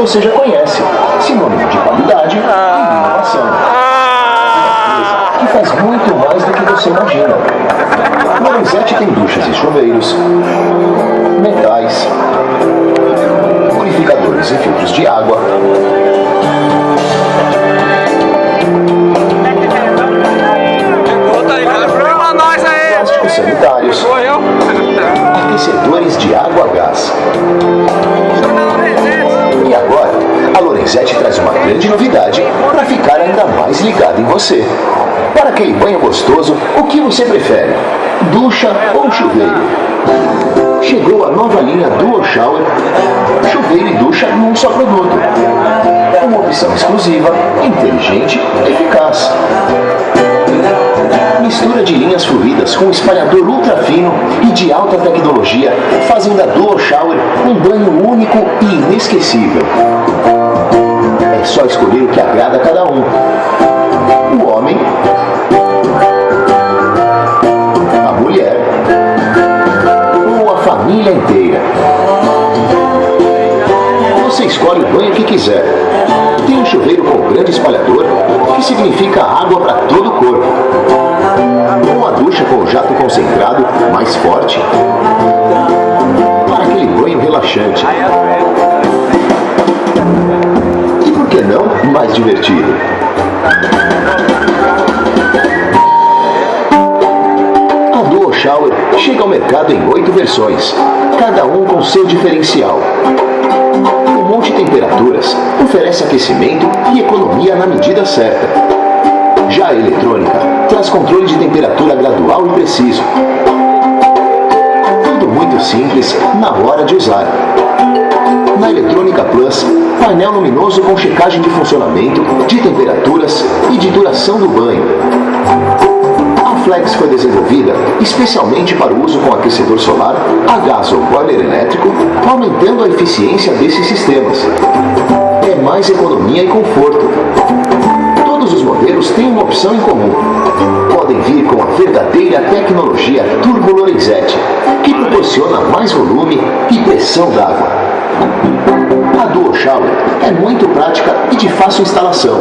você já conhece, sinônimo de qualidade e inovação. Que faz muito mais do que você imagina. Lorenzetti tem duchas e chuveiros, metais, purificadores e filtros de água, plásticos sanitários, aquecedores de água a gás. E agora, a Lorenzetti traz uma grande novidade para ficar ainda mais ligado em você. Para aquele banho gostoso, o que você prefere? Ducha ou chuveiro? Chegou a nova linha Dual Shower, chuveiro e ducha num só produto. Uma opção exclusiva, inteligente e eficaz. Mistura de linhas fluídas com espalhador ultra fino e de alta tecnologia fazem da Dual Shower um banho único e inesquecível. É só escolher o que agrada a cada um. O homem, a mulher ou a família inteira. Você escolhe o banho que quiser. Tem um chuveiro com grande espalhador, que significa água para todo o corpo. Ou a ducha com jato concentrado mais forte, E por que não mais divertido? A Dual Shower chega ao mercado em oito versões, cada um com seu diferencial. O multitemperaturas oferece aquecimento e economia na medida certa. Já a eletrônica traz controle de temperatura gradual e preciso. Tudo muito simples na hora de usar. Na Eletrônica Plus, painel luminoso com checagem de funcionamento, de temperaturas e de duração do banho. A Flex foi desenvolvida especialmente para o uso com aquecedor solar, a gás ou boiler elétrico, aumentando a eficiência desses sistemas. É mais economia e conforto. Todos os modelos têm uma opção em comum. Podem vir com a verdadeira tecnologia Turbo Lorenzetti, que proporciona mais volume e pressão d'água. É muito prática e de fácil instalação.